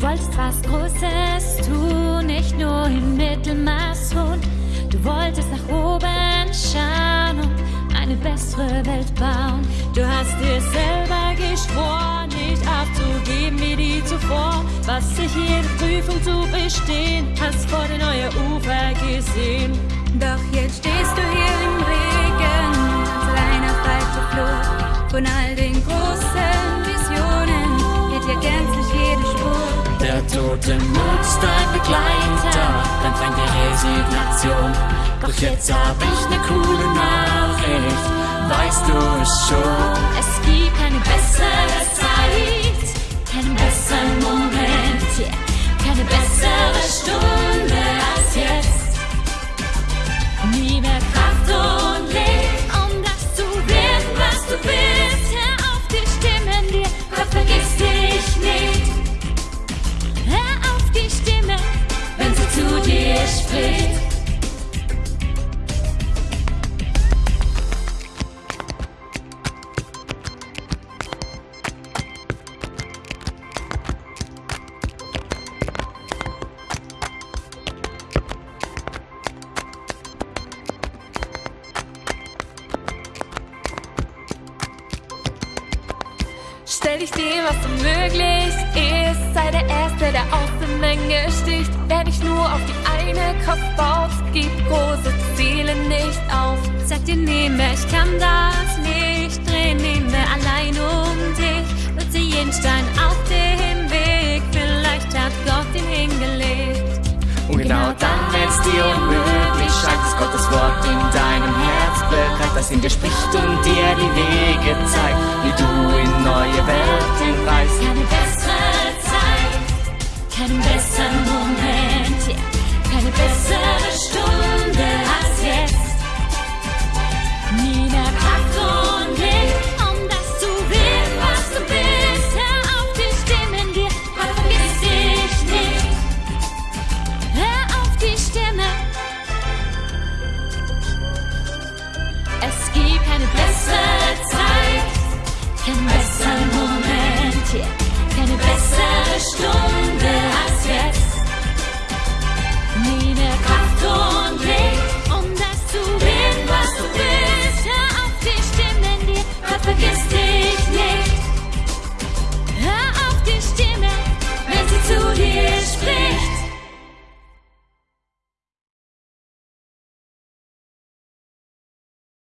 wolltest was Großes tun, nicht nur im Mittelmaß ruhen. Du wolltest nach oben schauen und eine bessere Welt bauen. Du hast dir selber geschworen, nicht aufzugeben wie die zuvor. Was sich jede Prüfung zu bestehen, hast vor den neue Ufer gesehen. Doch jetzt stehst du hier im Regen, als kleiner falscher Flur von all Der tote Mut ist dein Begleiter, dein Feind die Resignation. Doch jetzt hab ich ne coole Nachricht, weißt du es schon? Es gibt Stell dich dem, was unmöglich ist. Sei der Erste, der aus der Menge sticht. Wer nicht nur auf die eine Kopf baut, gibt große Ziele nicht auf. Sag dir, nehme, ich kann das nicht drehen, nehme allein um dich. Nutze jeden Stein Genau dann, wenn's dir unmöglich scheint, ist Gottes Wort in deinem Herz bekannt, das in dir spricht und dir die Wege zeigt, wie du in neue Welt reist. Ja, die bessere keinen besseren Moment, yeah, keine besseren